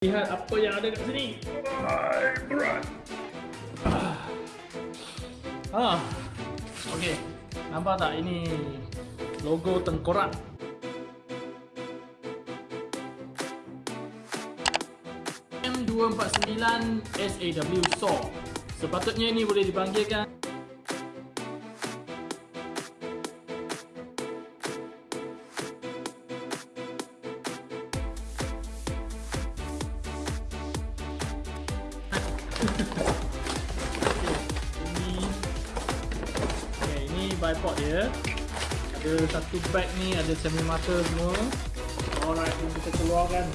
Lihat apa yang ada kat sini. Hai, berat. Ah. ah. Okey. Nampak tak ini logo tengkorak. M249 SAW SAW. Sepatutnya ini boleh dipanggilkan bipod dia. Ada satu bag ni ada semi mata semua. Alright ni kita keluarkan.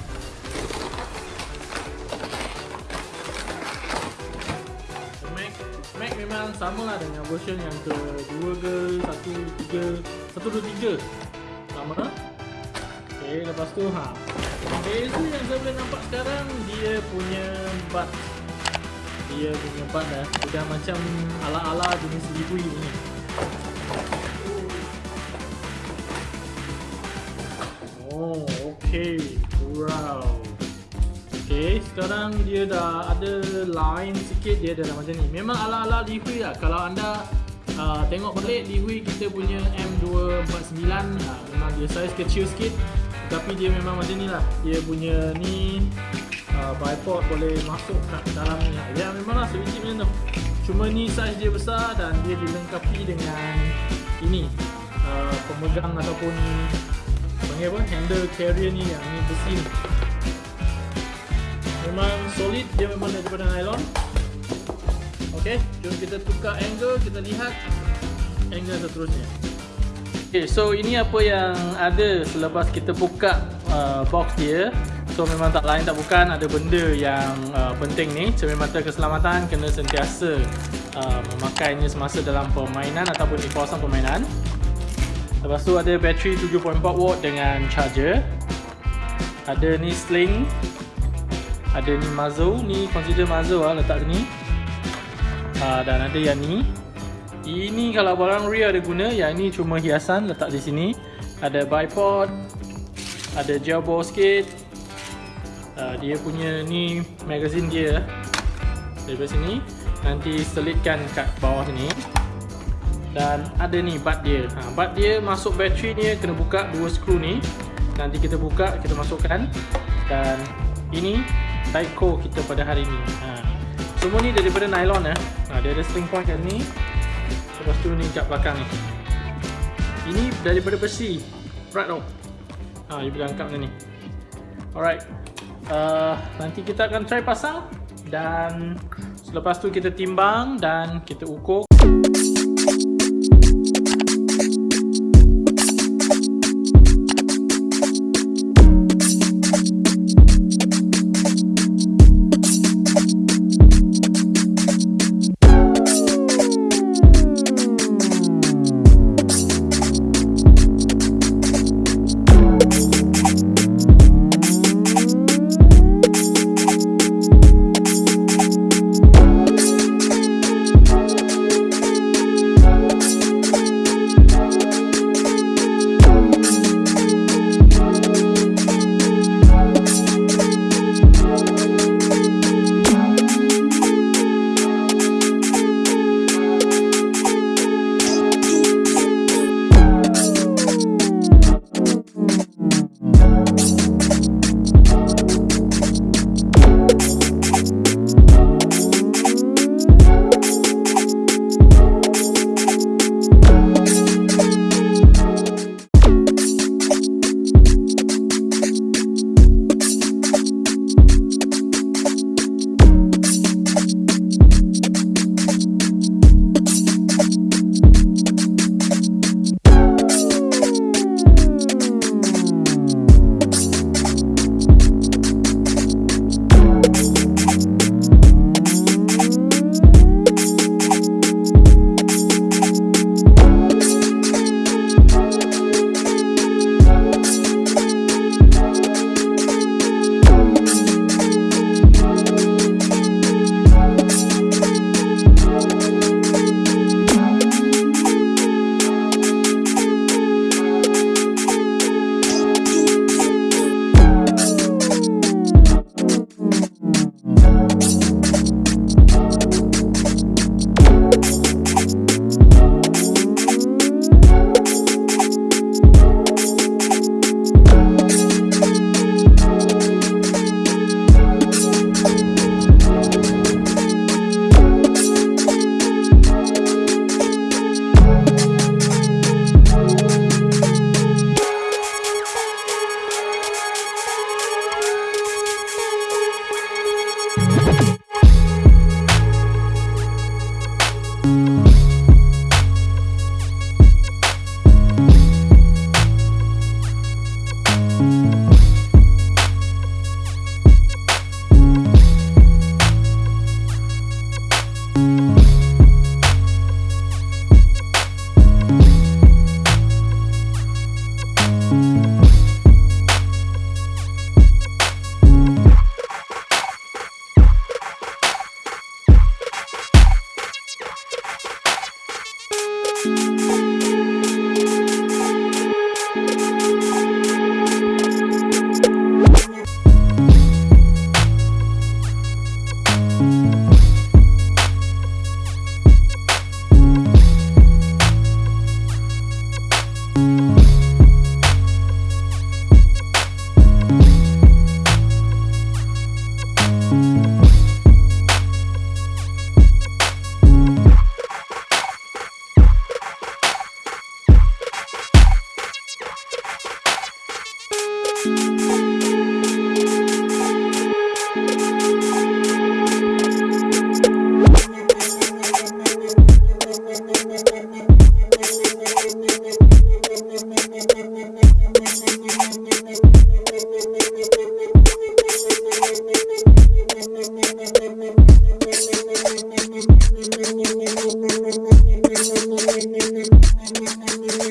Mac, memang sama lah dengan version yang kedua ke satu tiga satu dua tiga. Sama. Okay, lepas tu ha. Beza yang saya boleh nampak sekarang Dia punya bat. Dia punya bat dah Sudah macam ala-ala jenis libui ni sekarang dia dah ada line sikit Dia dah macam ni. Memang ala-ala libui lah. Kalau anda uh, tengok balik libui kita punya M249 uh, Memang dia size kecil sikit. Tapi dia memang macam ni lah. Dia punya ni uh, Bipod boleh masuk kat dalam ni Ya memang lah sebiji macam tu. Cuma ni saiz dia besar dan dia dilengkapi dengan Ini uh, Pemegang ataupun Panggil apa? Handle carrier ni yang ni besi ni Memang solid dia memang daripada nylon. Ok, jom kita tukar angle Kita lihat angle seterusnya. Okay, so ini apa yang ada selepas kita buka uh, box dia. So memang tak lain tak bukan ada benda yang uh, penting ni. Cermin mata keselamatan kena sentiasa uh, memakainya semasa dalam permainan ataupun di kawasan permainan. Lepas tu ada bateri 7.4 watt dengan charger. Ada ni sling Ada ni muzzle, ni consider muzzle lah letak sini uh, Dan ada yang ni ini kalau barang rear ada guna, yang ini cuma hiasan letak di sini. Ada bipod, ada gel ball sikit. Uh, dia punya ni magazine dia dari sini. Nanti selitkan kat bawah sini. Dan ada ni bat dia. Ha, bat dia masuk bateri ni kena buka dua skru ni. Nanti kita buka, kita masukkan. Dan ini Tyco kita pada hari ni. Ha. Semua ni daripada nylon eh. Ha, dia ada string point kat ni. Lepas tu ni kat belakang ni Ini daripada besi Berat tau Ha, you boleh angkat macam ni Alright uh, Nanti kita akan try pasang Dan Selepas tu kita timbang Dan kita ukur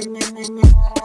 Mm-hmm.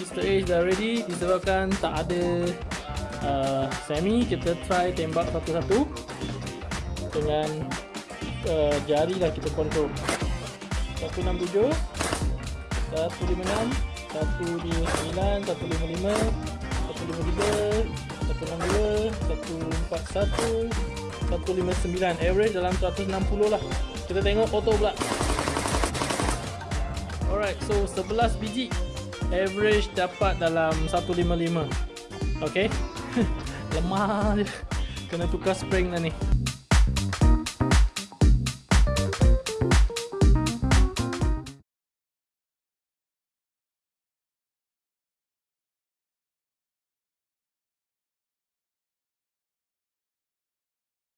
Mr. Ace dah ready disebabkan tak ada uh, semi. Kita try tembak satu-satu dengan uh, jari lah kita kontrol 167 156 159 155 153 162 141 159 average dalam 160 lah. Kita tengok auto pula. Alright so 11 biji average dapat dalam 155 ok lemah je. Kena tukar spring dah ni